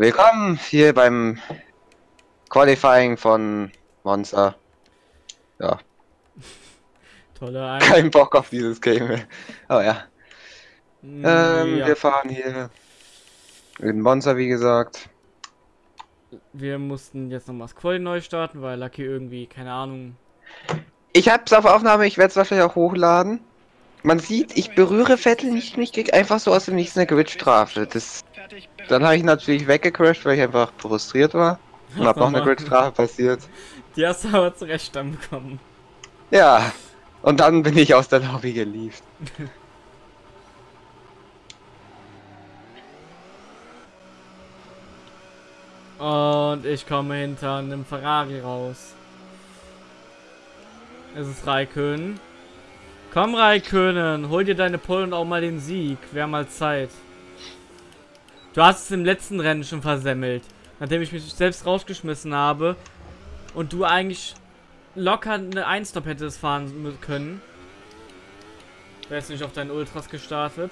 Willkommen hier beim Qualifying von Monster. Ja, Tolle Ein kein Bock auf dieses Game. Aber ja. Ähm, ja. Wir fahren hier in Monster, wie gesagt. Wir mussten jetzt nochmal das Quali neu starten, weil Lucky irgendwie, keine Ahnung. Ich hab's auf Aufnahme, ich werde es wahrscheinlich auch hochladen. Man sieht, ich berühre Vettel nicht und ich krieg einfach so aus dem Nichts eine Gridstrafe. Das, dann habe ich natürlich weggecrashed, weil ich einfach frustriert war. Und hab noch eine. Gridstrafe passiert. Die hast du aber zurecht dann bekommen. Ja, und dann bin ich aus der Lobby gelieft. Und ich komme hinter einem Ferrari raus. Es ist Raikön. Komm Raikönen, hol dir deine Pole und auch mal den Sieg. Wäre mal Zeit. Du hast es im letzten Rennen schon versemmelt. Nachdem ich mich selbst rausgeschmissen habe. Und du eigentlich locker eine Einstop hättest fahren können. Wärst nicht auf deinen Ultras gestartet.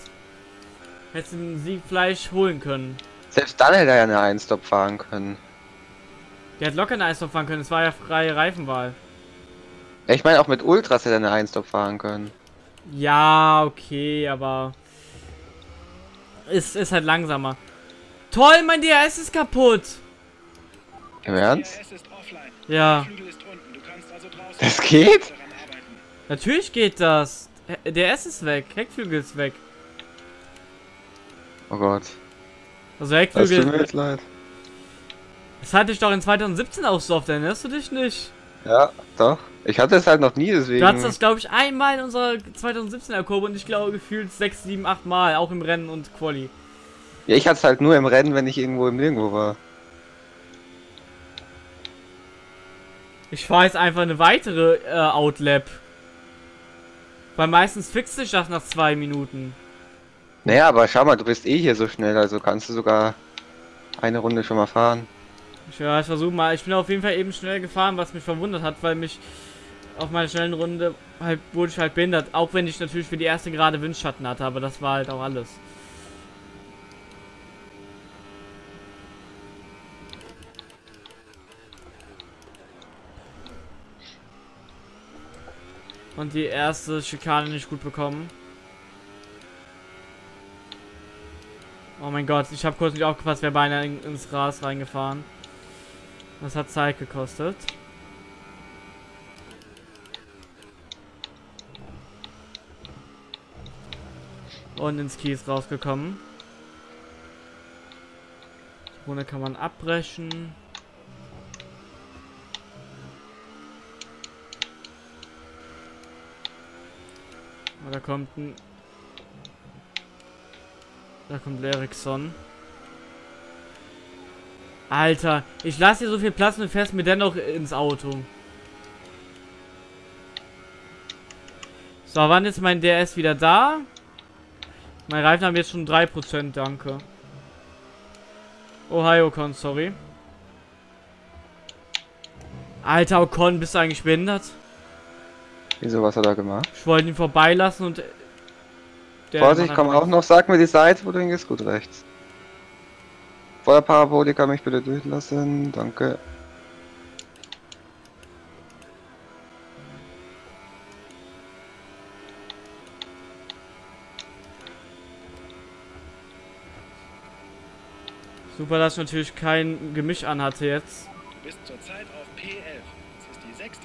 Hättest du den Sieg vielleicht holen können. Selbst dann hätte er ja eine Einstop fahren können. Der hat locker eine Eisdorf fahren können. Es war ja freie Reifenwahl. Ja, Ich meine, auch mit Ultras hätte er eine Einstop fahren können. Ja, okay, aber ist, ist halt langsamer. Toll, mein DRS ist kaputt. Im Ernst? Ja, Flügel ist unten. Du kannst also draußen Das geht? natürlich geht das. DRS ist weg, Heckflügel ist weg. Oh Gott. Also Das tut mir Heckflügel, jetzt leid. das hatte ich doch in 2017 auch so oft, erinnerst du dich nicht? Ja, doch. Ich hatte es halt noch nie, deswegen. Du hattest das, glaube ich, einmal in unserer 2017er Kurve und ich glaube gefühlt 6, 7, 8 Mal, auch im Rennen und Quali. Ja, ich hatte es halt nur im Rennen, wenn ich irgendwo im Nirgendwo war. Ich fahre jetzt einfach eine weitere äh, Outlap. Weil meistens fixt sich das nach zwei Minuten. Naja, aber schau mal, du bist eh hier so schnell, also kannst du sogar eine Runde schon mal fahren. Ja, ich versuche mal. Ich bin auf jeden Fall eben schnell gefahren, was mich verwundert hat, weil mich auf meiner schnellen Runde halt wurde ich halt behindert. Auch wenn ich natürlich für die erste gerade Windschatten hatte, aber das war halt auch alles. Und die erste Schikane nicht gut bekommen. Oh mein Gott, ich habe kurz nicht aufgepasst, wer beinahe in, ins Gras reingefahren. Das hat Zeit gekostet. Und ins Kies rausgekommen. Die Runde kann man abbrechen. Da kommt ein... Da kommt Ericsson. Alter, ich lasse dir so viel Platz und fährst mir dennoch ins Auto. So, wann ist mein DRS wieder da? Mein Reifen haben jetzt schon 3%, danke. Ohio Ocon, sorry. Alter Ocon, bist du eigentlich behindert? Wieso, was hat er gemacht? Ich wollte ihn vorbeilassen und... der Vorsicht, komm auch noch, sag mir die Seite, wo du hingehst, gut rechts. Vor der Parabolika mich bitte durchlassen, danke. Super, dass ich natürlich kein Gemisch anhatte jetzt. Du bist zurzeit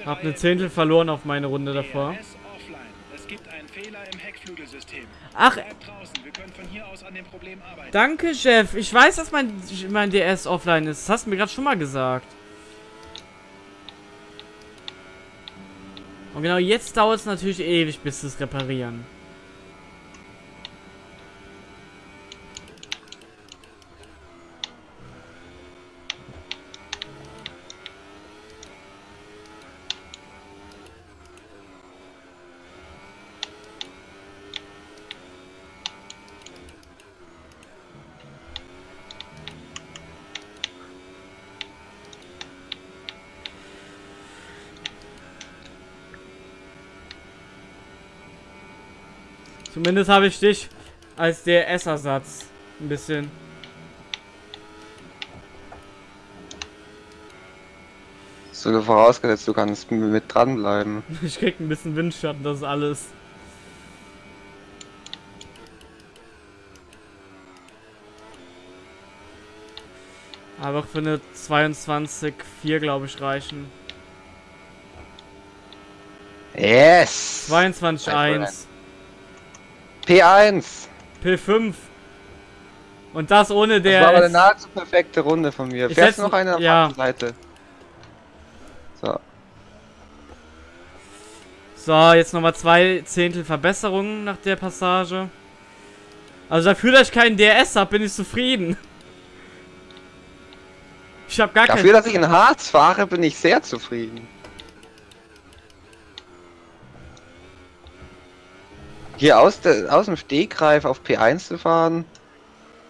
Hab eine Zehntel verloren auf meine Runde davor. DRS offline. Es gibt einen Fehler im Heckflügelsystem. Ach, Bleib draußen. Wir können von hier aus an dem Problem arbeiten. danke, Chef. Ich weiß, dass mein, mein DS offline ist. Das hast du mir gerade schon mal gesagt. Und genau jetzt dauert es natürlich ewig, bis sie es reparieren. Zumindest habe ich dich als DRS-Ersatz. Ein bisschen. So vorausgesetzt, du kannst mit dranbleiben. Ich krieg ein bisschen Windschatten, das ist alles. Aber für eine 22,4 glaube ich reichen. Yes! 22,1. P1! P5. Und das ohne Das war aber der. eine nahezu perfekte Runde von mir. Ich Fährst noch eine auf ja. der Seite? So. So, jetzt nochmal zwei Zehntel Verbesserungen nach der Passage. Also dafür, dass ich keinen DRS habe, bin ich zufrieden. Ich habe gar Dafür, dass ich in Harz fahre, bin ich sehr zufrieden. Hier aus, der, aus dem Stegreif auf P1 zu fahren,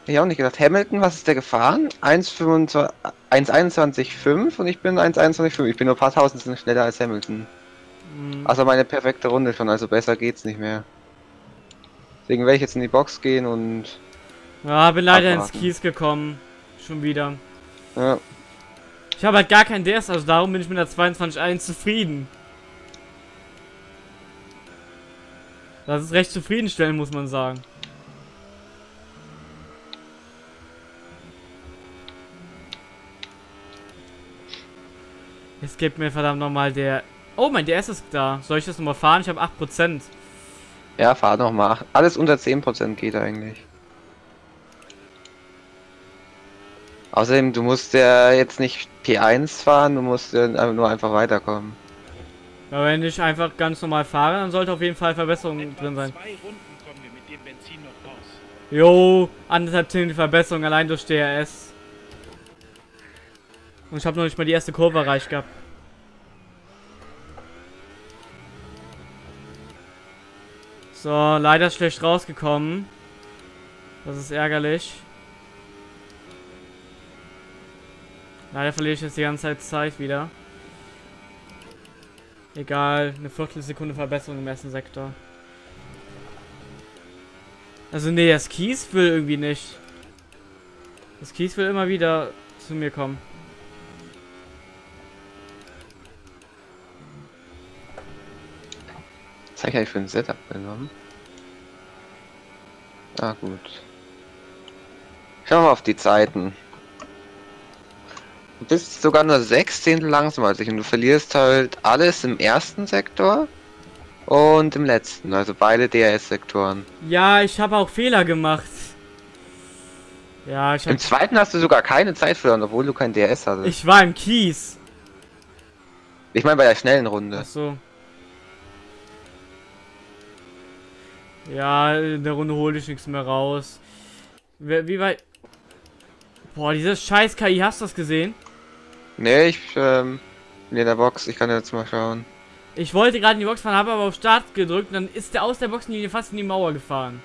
hätte ich auch nicht gedacht. Hamilton, was ist der gefahren? 1,25 1,21,5 und ich bin 1,21,5. Ich bin nur ein paar Tausendsten schneller als Hamilton. Hm. Also meine perfekte Runde schon, also besser geht's nicht mehr. Deswegen werde ich jetzt in die Box gehen und... Ja, bin leider ins abwarten. Kies gekommen. Schon wieder. Ja, Ich habe halt gar keinen DS, also darum bin ich mit der 22.1 zufrieden. Das ist recht zufriedenstellend, muss man sagen. Jetzt gibt mir verdammt nochmal der... Oh, mein DS ist da. Soll ich das nochmal fahren? Ich habe 8%. ja fahr noch mal. Alles unter 10% geht eigentlich. Außerdem, du musst ja jetzt nicht P1 fahren, du musst ja nur einfach weiterkommen. Aber wenn ich einfach ganz normal fahre, dann sollte auf jeden Fall Verbesserung Etwa drin sein. zwei Runden kommen wir mit dem Benzin noch raus. Jo, anderthalb Zehntel Verbesserung allein durch DRS. Und ich habe noch nicht mal die erste Kurve erreicht gehabt. So, leider schlecht rausgekommen. Das ist ärgerlich. Leider verliere ich jetzt die ganze Zeit Zeit wieder. Egal, eine Viertelsekunde Verbesserung im ersten Sektor. Also nee, das Kies will irgendwie nicht. Das Kies will immer wieder zu mir kommen. Ich eigentlich für ein Setup genommen? Ah, gut. Schauen wir auf die Zeiten. Du bist sogar nur sechs Zehntel langsamer als ich und du verlierst halt alles im ersten Sektor und im letzten, also beide DRS-Sektoren. Ja, ich habe auch Fehler gemacht. Ja, ich Im hab, zweiten hast du sogar keine Zeit verloren, obwohl du kein DRS hattest. Ich, Ich war im Kies. meine bei der schnellen Runde. Ach so. Ja, in der Runde hole ich nichts mehr raus. Wie weit... Boah, dieses scheiß KI, hast du das gesehen? Nee, ich ähm, bin in der Box, ich kann jetzt mal schauen. Ich wollte gerade in die Box fahren, habe aber auf Start gedrückt und dann ist der aus der Boxenlinie fast in die Mauer gefahren.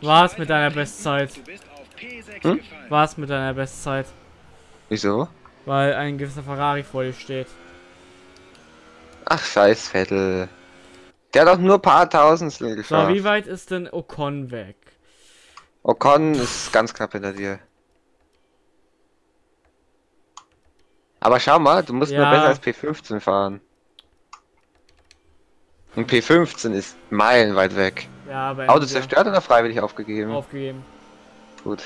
War's mit deiner. Bestzeit? Du bist auf P6 Hm? War's mit deiner Bestzeit? Wieso? Weil ein gewisser Ferrari vor dir steht. Ach, scheiß Vettel. Der hat doch nur ein paar Tausendstel So, geschafft. wie weit ist denn Ocon weg? Ocon ist ganz knapp hinter dir. Aber schau mal, du musst nur Ja. besser als P15 fahren. Und P15 ist meilenweit weg. Ja, aber Auto zerstört oder freiwillig aufgegeben? aufgegeben. Gut.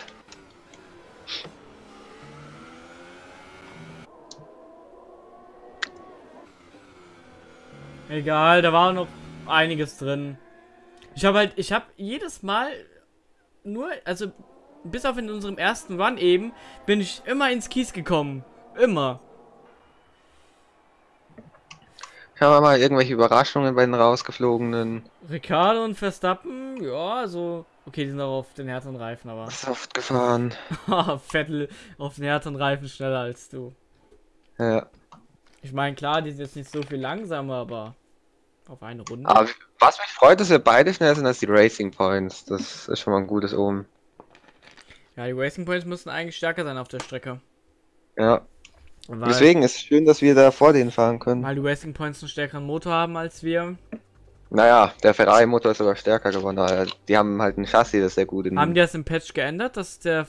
Egal, da war noch einiges drin. Ich habe halt, ich habe jedes Mal nur, also bis auf in unserem ersten Run eben, bin ich immer ins Kies gekommen. Immer. Schauen wir mal irgendwelche Überraschungen bei den rausgeflogenen. Ricardo und Verstappen, ja, so. Okay, die sind auch auf den härteren Reifen, aber. Soft gefahren. Vettel auf den härteren Reifen schneller als du. Ja. Ich meine, klar, die sind jetzt nicht so viel langsamer, aber auf eine Runde. Aber was mich freut, dass wir beide schneller sind als die Racing Points. Das ist schon mal ein gutes Omen. Ja, die Racing Points müssen eigentlich stärker sein auf der Strecke. Ja. Weil, Deswegen ist es schön, dass wir da vor denen fahren können. weil die Racing Points einen stärkeren Motor haben als wir. Naja, der Ferrari-Motor ist sogar stärker geworden. aber Die haben halt ein Chassis, das sehr gut in. Haben die das im Patch geändert, dass der.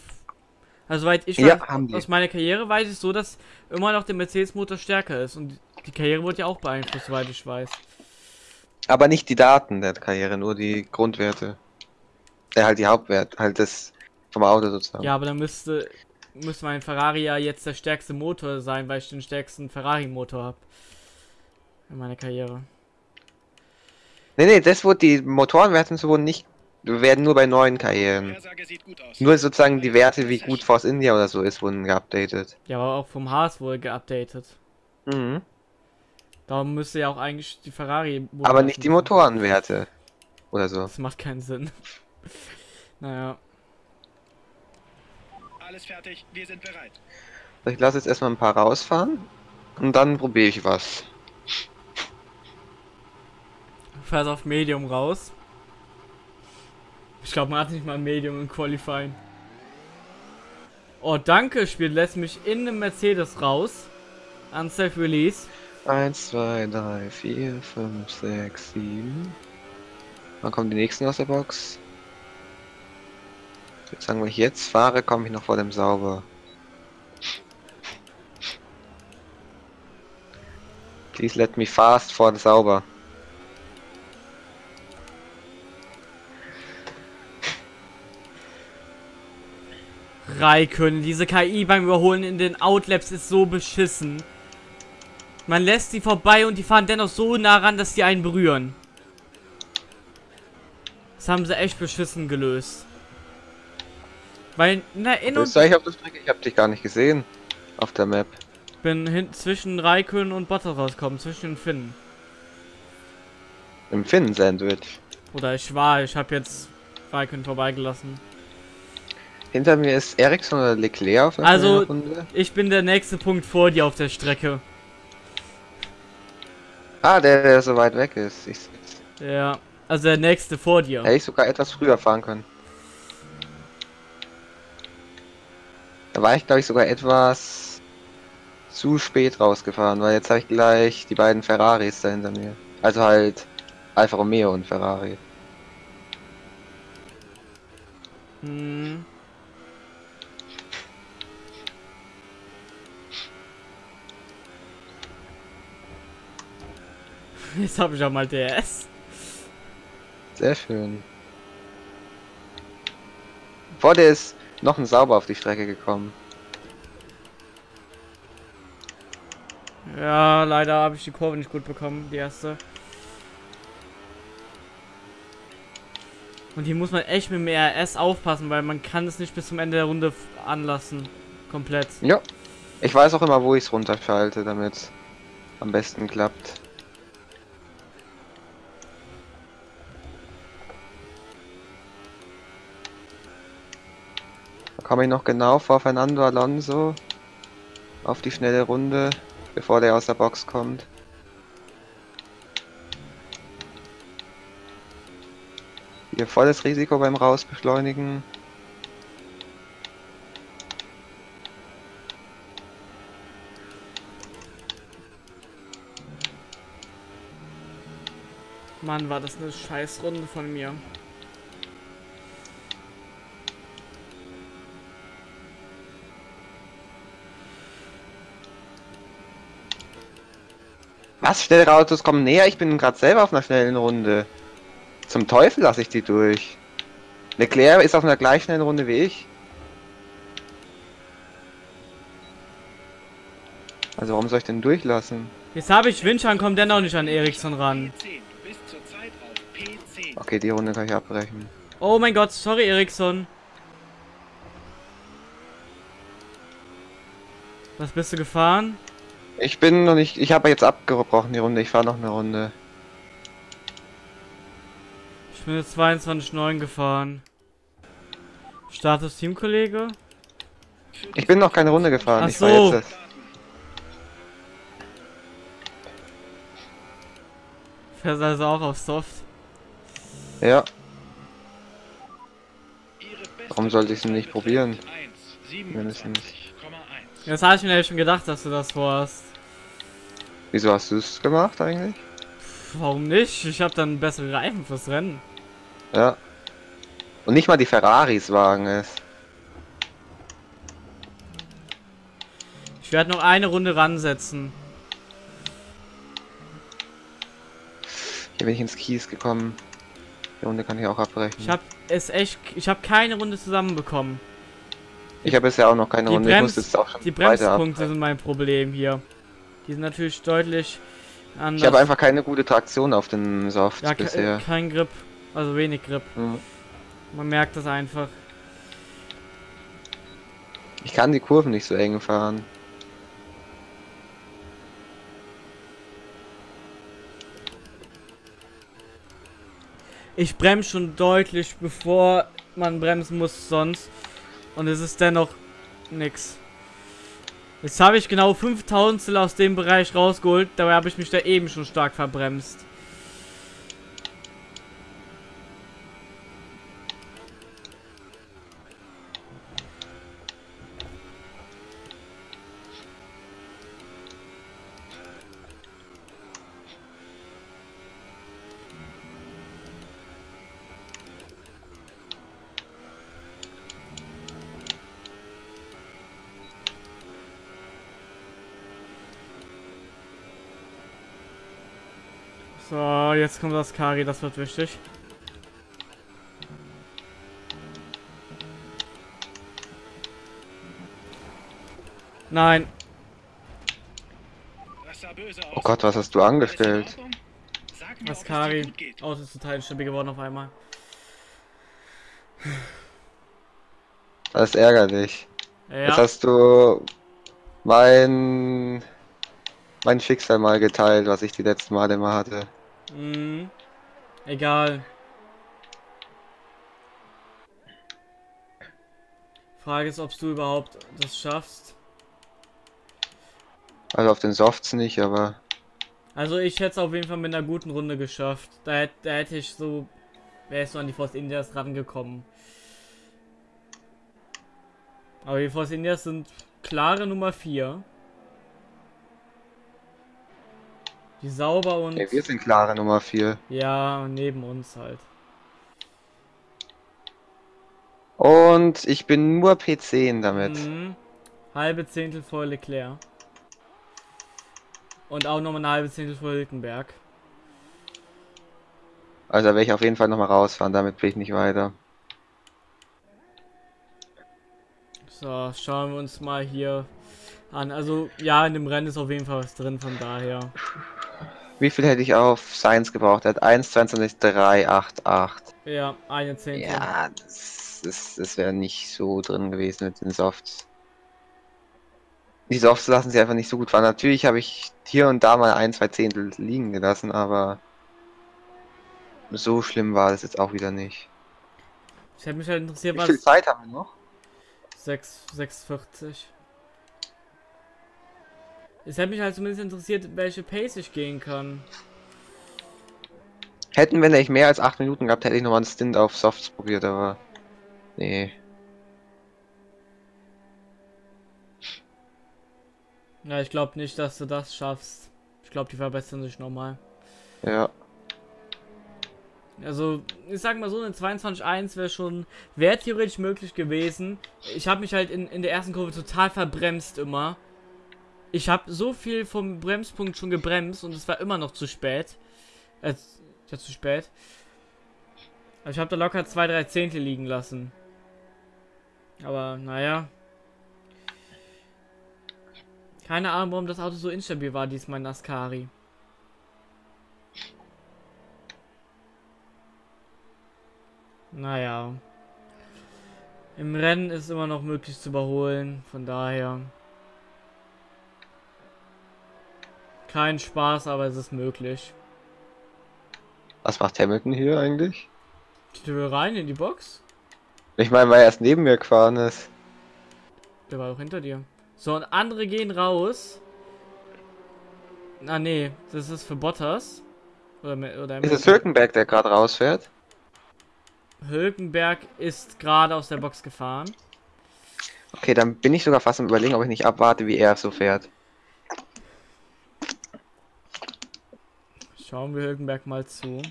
Also soweit ich Ja, weiß, aus meiner Karriere weiß ich so, dass immer noch der Mercedes-Motor stärker ist. Und die Karriere wurde ja auch beeinflusst, soweit ich weiß. Aber nicht die Daten der Karriere, nur die Grundwerte. Äh, halt die Hauptwert, halt das vom Auto sozusagen. Ja, aber dann müsste, müsste mein Ferrari ja jetzt der stärkste Motor sein, weil ich den stärksten Ferrari-Motor habe. In meiner Karriere. Nee, nee, das wurde die Motorenwerte wurden nicht, werden nur bei neuen Karrieren. Nur sozusagen die Werte, wie gut Force India oder so ist, wurden geupdatet. Ja, aber auch vom Haas wohl geupdatet. Mhm. Darum müsste ja auch eigentlich die Ferrari. Aber nicht die Motorenwerte. Oder so. Das macht keinen Sinn. naja. Alles fertig, wir sind bereit. Ich lasse jetzt erstmal ein paar rausfahren. Und dann probiere ich was. Fährst auf Medium raus. Ich glaube, man hat nicht mal Medium im Qualifying. Oh, danke, Spiel lässt mich in einem Mercedes raus. Unsafe Release. 1, 2, 3, 4, 5, 6, 7. Wann kommen die nächsten aus der Box? Sagen, wenn ich jetzt fahre, komme ich noch vor dem Sauber. Please let me fast vor dem Sauber. Raikön, diese KI beim Überholen in den Outlaps ist so beschissen. Man lässt sie vorbei und die fahren dennoch so nah ran, dass sie einen berühren. Das haben sie echt beschissen gelöst. Weil, na, in und eigentlich auf der Strecke? Ich habe dich gar nicht gesehen. Auf der Map. bin hin zwischen Raikön und Bottas rausgekommen, zwischen den Finnen. Im Finn-Sandwich. Oder ich war, ich habe jetzt Raikön vorbeigelassen. Hinter mir ist Ericsson oder Leclerc auf einer Also- Runde. Ich bin der nächste Punkt vor dir auf der Strecke. Ah, der, der so weit weg ist. Ich, Ja, also der nächste vor dir. hätte ich sogar etwas früher fahren können. Da war ich, glaube ich, sogar etwas zu spät rausgefahren, weil jetzt habe ich gleich die beiden Ferraris da hinter mir. Also halt Alfa Romeo und Ferrari. Hm. Jetzt habe ich auch mal DS. Sehr schön. Vor dir ist noch ein Sauber auf die Strecke gekommen. Ja, leider habe ich die Kurve nicht gut bekommen, die erste. Und hier muss man echt mit dem RS aufpassen, weil man kann es nicht bis zum Ende der Runde anlassen. Komplett. Ja. Ich weiß auch immer, wo ich es runterschalte, damit es am besten klappt. Komme ich noch genau vor Fernando Alonso auf die schnelle Runde, bevor der aus der Box kommt. Hier volles Risiko beim Rausbeschleunigen. Mann, war das eine scheiß Runde von mir. Was? Schnellere Autos kommen näher? Ich bin gerade selber auf einer schnellen Runde. Zum Teufel lasse ich die durch. Leclerc ist auf einer gleich schnellen Runde wie ich. Also warum soll ich denn durchlassen? Jetzt habe ich Windschatten, kommt dennoch nicht an Ericsson ran. P10, du bist zurzeit auf P10. Okay, die Runde kann ich abbrechen. Oh mein Gott, sorry Ericsson. Was bist du gefahren? Ich bin noch nicht. Ich habe jetzt abgebrochen die Runde. Ich fahre noch eine Runde. Ich bin jetzt 22,9 gefahren. Status Teamkollege? Ich bin noch keine Runde gefahren. Ach ich so. jetzt. Fährst also auch auf Soft. das- Ja. Warum sollte ich es nicht probieren? 1, Mindestens. 27,1. Jetzt habe ich mir ja schon gedacht, dass du das vorhast. Wieso hast du es gemacht eigentlich? Warum nicht? Ich habe dann bessere Reifen fürs Rennen. Ja. Und nicht mal die Ferraris wagen es. Ich werde noch eine Runde ransetzen. Hier bin ich ins Kies gekommen. Die Runde kann ich auch abbrechen. Ich habe es echt, ich habe keine Runde zusammenbekommen. Ich habe bisher auch noch keine Die, Runde. ich Brems, muss jetzt auch schon die Bremspunkte sind mein Problem hier. Die sind natürlich deutlich anders. Ich habe einfach keine gute Traktion auf den Softs ja, bisher. kein Grip, also wenig Grip. Mhm. Man merkt das einfach. Ich kann die Kurven nicht so eng fahren. Ich bremse schon deutlich, bevor man bremsen muss sonst. Und es ist dennoch nix. Jetzt habe ich genau 5000 aus dem Bereich rausgeholt. Dabei habe ich mich da eben schon stark verbremst. So, jetzt kommt das Kari, das wird wichtig. Nein. Oh Gott, was hast du angestellt? Das dir Kari. Auto ist total instabil geworden auf einmal. Das ist ärgerlich. Ja, Jetzt hast du mein mein Schicksal mal geteilt, was ich die letzten Male immer hatte. Mhm. Egal. Frage ist, ob du überhaupt das schaffst. Also auf den Softs nicht, aber Also ich hätte es auf jeden Fall mit einer guten Runde geschafft. Da, da hätte ich so, wäre ich so an die Force Indias rangekommen. Aber die Force Indias sind klare Nummer 4. Die sauber und nee, wir sind klare Nummer 4. ja, neben uns halt. Und ich bin nur P10 damit. Mhm. Halbe Zehntel vor Leclerc. Und auch nochmal eine halbe Zehntel vor Hülkenberg. Also werde ich auf jeden Fall nochmal rausfahren, damit bin ich nicht weiter. So, schauen wir uns mal hier an. Also, ja, in dem Rennen ist auf jeden Fall was drin, von daher. Wie viel hätte ich auf Science gebraucht? Er hat 1, 22, 3, 8, 8. Ja, eine Zehntel. Ja, das, das, das wäre nicht so drin gewesen mit den Softs. Die Softs lassen sich einfach nicht so gut fahren. Natürlich habe ich hier und da mal ein, zwei Zehntel liegen gelassen, aber so schlimm war das jetzt auch wieder nicht. Ich hätte mich halt interessiert, Wie viel was. Zeit haben wir noch? 6, 640. Es hätte mich halt zumindest interessiert, welche Pace ich gehen kann. Hätten wir nicht mehr als 8 Minuten gehabt, hätte ich nochmal einen Stint auf Softs probiert, aber nee. Ja, ich glaube nicht, dass du das schaffst. Ich glaube, die verbessern sich nochmal. Ja. Also, ich sag mal so, eine 22.1 wäre schon, wäre theoretisch möglich gewesen. Ich habe mich halt in, in der ersten Kurve total verbremst immer. Ich habe so viel vom Bremspunkt schon gebremst und es war immer noch zu spät. Äh, ja, zu spät. Aber ich habe da locker zwei, drei Zehntel liegen lassen. Aber, naja. Keine Ahnung, warum das Auto so instabil war, diesmal in. Naja. Im Rennen ist immer noch möglich zu überholen, von daher. Kein Spaß, aber es ist möglich. Was macht Hamilton hier eigentlich? Die Tür rein in die Box? Ich meine, weil er erst neben mir gefahren ist. Der war doch hinter dir. So, und andere gehen raus. Ah, nee, das ist für Bottas. Oder, oder Ist es Hülkenberg, der gerade rausfährt? Hülkenberg ist gerade aus der Box gefahren. Okay, dann bin ich sogar fast am überlegen, ob ich nicht abwarte, wie er so fährt. Schauen wir Hülkenberg mal zu.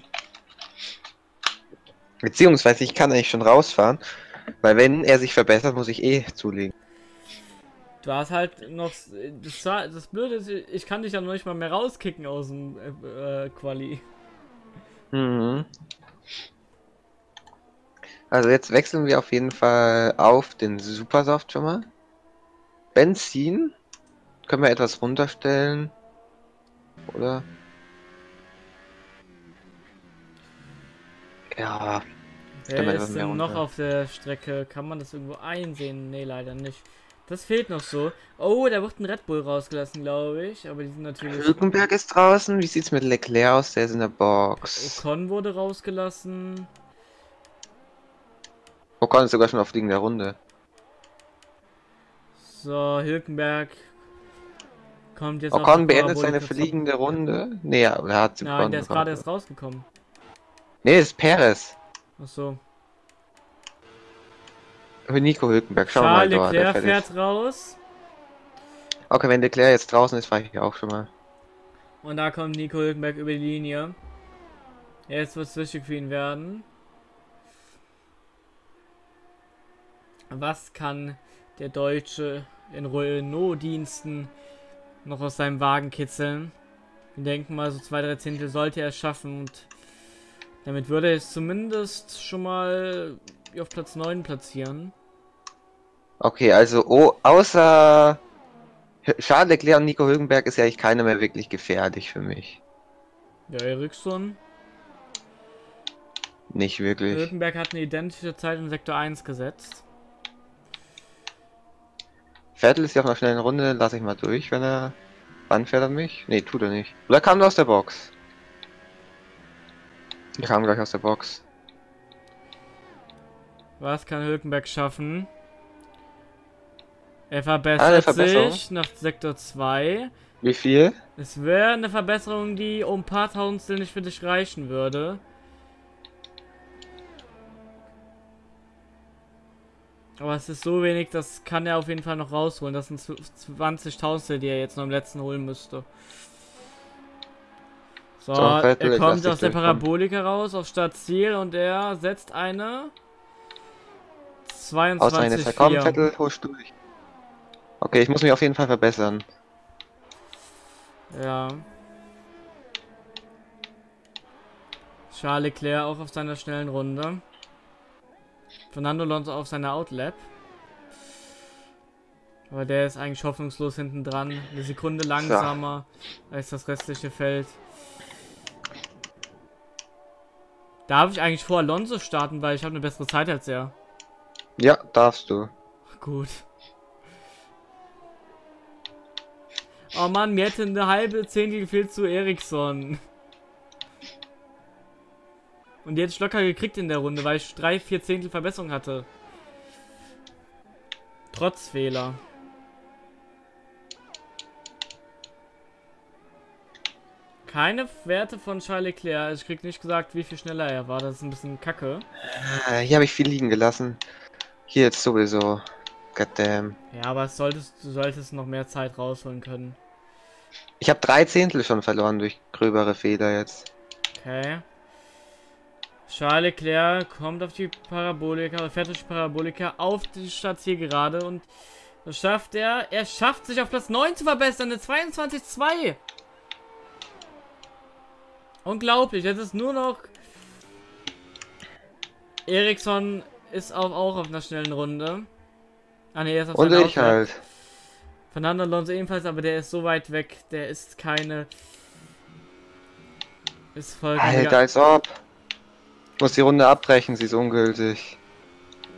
Beziehungsweise ich kann eigentlich schon rausfahren, weil wenn er sich verbessert, muss ich eh zulegen. Du hast halt noch. Das, war- das Blöde ist, ich kann dich ja noch nicht mal mehr rauskicken aus dem äh, äh, Quali. Mhm. Also jetzt wechseln wir auf jeden Fall auf den Supersoft schon mal. Benzin können wir etwas runterstellen. Oder? Ja, Wer ist denn noch runter. auf der Strecke? Kann man das irgendwo einsehen? Nee, leider nicht. Das fehlt noch so. Oh, da wird ein Red Bull rausgelassen, glaube ich. Aber die sind natürlich. Hülkenberg ist draußen. Wie sieht's mit Leclerc aus? Der ist in der Box. Ocon wurde rausgelassen. Ocon ist sogar schon auf fliegender Runde. So, Hülkenberg kommt jetzt auf Ocon die beendet seine fliegende Runde. Nee, er hat sie Nein, der ist gerade erst rausgekommen. Nee, das ist Perez. Ach so. Für Nico Hülkenberg. Schauen wir mal dort. der Leclerc fährt raus. Okay, wenn Leclerc jetzt draußen ist, fahre ich auch schon mal. Und da kommt Nico Hülkenberg über die Linie. Jetzt wird es wichtig für ihn werden. Was kann der Deutsche in Renault-Diensten noch aus seinem Wagen kitzeln? Wir denken mal, so zwei, drei Zehntel sollte er schaffen und damit würde er es zumindest schon mal auf Platz 9 platzieren. Okay, also oh, außer Charles Leclerc und Nico Hülkenberg ist ja eigentlich keiner mehr wirklich gefährlich für mich. Ja, Eriksson. Nicht wirklich. Hülkenberg hat eine identische Zeit in Sektor 1 gesetzt. Vettel ist ja auf einer schnellen Runde, lasse ich mal durch, wenn er. Wann fährt er mich? Nee, tut er nicht. Oder kam er aus der Box? Er kam gleich aus der Box. Was kann Hülkenberg schaffen? Er Ah, verbessert Verbesserung. sich nach Sektor 2. Wie viel? Es wäre eine Verbesserung, die um ein paar Tausendstel nicht für dich reichen würde. Aber es ist so wenig, das kann er auf jeden Fall noch rausholen. Das sind 20.000, die er jetzt noch im letzten holen müsste. So, So, Vettel, er kommt aus der durchkommen. Parabolika raus auf Startziel und er setzt eine Aus einer Zeit. Komm, 22,4. Vettel, husch durch. Okay, ich muss mich auf jeden Fall verbessern. Ja. Charles Leclerc auch auf seiner schnellen Runde. Fernando Alonso auf seiner Outlap. Aber der ist eigentlich hoffnungslos hinten dran. Eine Sekunde langsamer als das restliche Feld. Darf ich eigentlich vor Alonso starten, weil ich habe eine bessere Zeit als er. Ja, darfst du. Gut. Oh Mann, mir hätte eine halbe Zehntel gefehlt zu Eriksson. Und jetzt locker gekriegt in der Runde, weil ich drei, vier Zehntel Verbesserung hatte. Trotz Fehler. Keine Werte von Charles Leclerc. Ich krieg nicht gesagt, wie viel schneller er war. Das ist ein bisschen kacke. Ah, Hier habe ich viel liegen gelassen. Hier jetzt sowieso. Goddamn. Ja, aber es solltest, du solltest noch mehr Zeit rausholen können. Ich habe drei Zehntel schon verloren durch gröbere Fehler jetzt. Okay. Charles Leclerc kommt auf die Parabolika, fährt durch die Parabolika auf die Startzielgerade und das schafft er. Er schafft sich auf Platz 9 zu verbessern, eine 22-2. Unglaublich, jetzt ist nur noch. Eriksson ist auch, auch auf einer schnellen Runde. Ah ne, er ist auf Und ich halt. Fernando Alonso ebenfalls, aber der ist so weit weg, der ist keine. Ist vollkommen. Alter, als ob. Ich muss die Runde abbrechen, sie ist ungültig.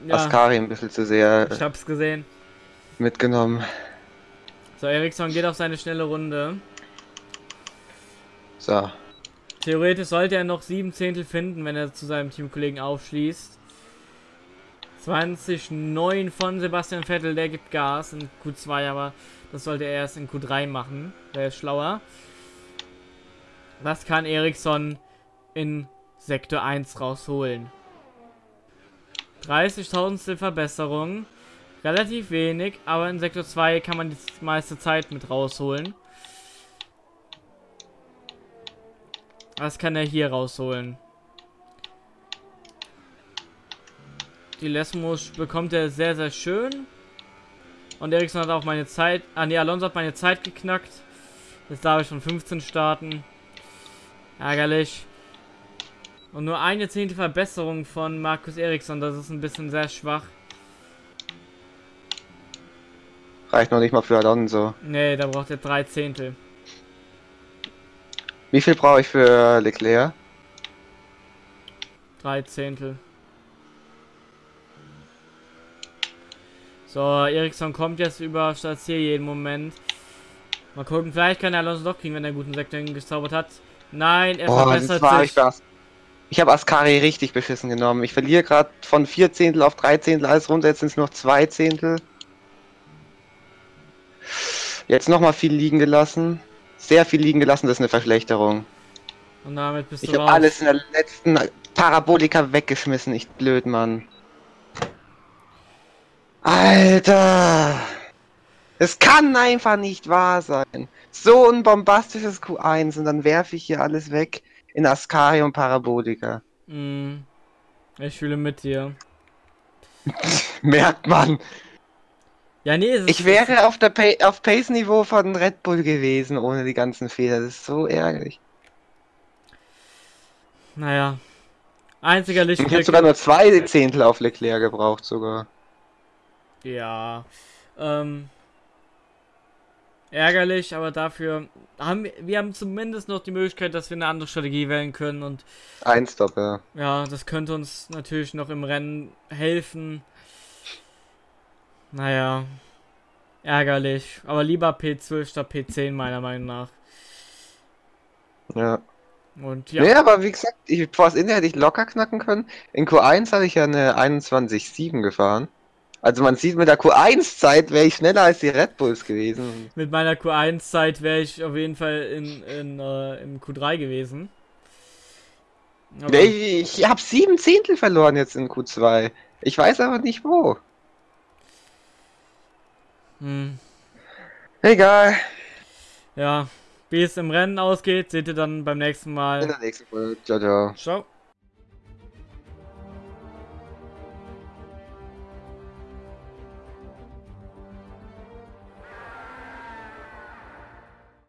ja, Ascari ein bisschen zu sehr ich hab's gesehen. mitgenommen. So, Eriksson geht auf seine schnelle Runde. So. Theoretisch sollte er noch sieben Zehntel finden, wenn er zu seinem Teamkollegen aufschließt. 20,9 von Sebastian Vettel, der gibt Gas in Q2, aber das sollte er erst in Q3 machen. Der ist schlauer. Was kann Eriksson in Sektor 1 rausholen? 30.000 Verbesserung. Relativ wenig, aber in Sektor 2 kann man die meiste Zeit mit rausholen. Was kann er hier rausholen? Die Lesmos bekommt er sehr, sehr schön. Und Ericsson hat auch meine Zeit. Ah nee, Alonso hat meine Zeit geknackt. Jetzt darf ich von 15 starten. Ärgerlich. Und nur eine zehnte Verbesserung von Markus Eriksson. Das ist ein bisschen sehr schwach. Reicht noch nicht mal für Alonso. Nee, da braucht er drei Zehntel. Wie viel brauche ich für Leclerc? Drei Zehntel. So, Eriksson kommt jetzt über Statier jeden Moment. Mal gucken, vielleicht kann er Alonso doch kriegen, wenn er einen guten Sektor gezaubert hat. Nein, er Oh, verbessert war sich. ich. Ich habe Ascari richtig beschissen genommen. Ich verliere gerade von 4 Zehntel auf 3 Zehntel alles runter, jetzt sind es noch 2 Zehntel. Jetzt nochmal viel liegen gelassen. Sehr viel liegen gelassen, das ist eine Verschlechterung. Und damit bist Ich du habe raus. alles in der letzten Parabolika weggeschmissen, ich blöd, Mann. Alter! Es kann einfach nicht wahr sein. So ein bombastisches Q1 und dann werfe ich hier alles weg in Ascari und Parabolika. Mm. Ich fühle mit dir. Merkt man. Ja, nee, Ich wäre auf der pa auf Pace-Niveau von Red Bull gewesen ohne die ganzen Fehler. Das ist so ärgerlich. Naja. Einziger Ich Lichtblick. hätte sogar nur zwei Zehntel auf Leclerc gebraucht sogar. Ja. Ähm. Ärgerlich, aber dafür haben wir, wir haben zumindest noch die Möglichkeit, dass wir eine andere Strategie wählen können und Ein Stop, ja. ja, das könnte uns natürlich noch im Rennen helfen. Naja. Ärgerlich. Aber lieber P12 statt P10 meiner Meinung nach. Ja. Und Ja. Nee, aber wie gesagt, ich, Force India hätte ich locker knacken können. In Q1 hatte ich ja eine 21,7 gefahren. Also man sieht, mit der Q1-Zeit wäre ich schneller als die Red Bulls gewesen. Mit meiner Q1-Zeit wäre ich auf jeden Fall in, in, äh, im Q3 gewesen. Aber, Nee, Ich, ich habe sieben Zehntel verloren jetzt in Q2. Ich weiß aber nicht wo. Hm, Egal. ja, wie es im Rennen ausgeht, seht ihr dann beim nächsten In Mal. der nächsten Folge. Ciao, ciao. Ciao.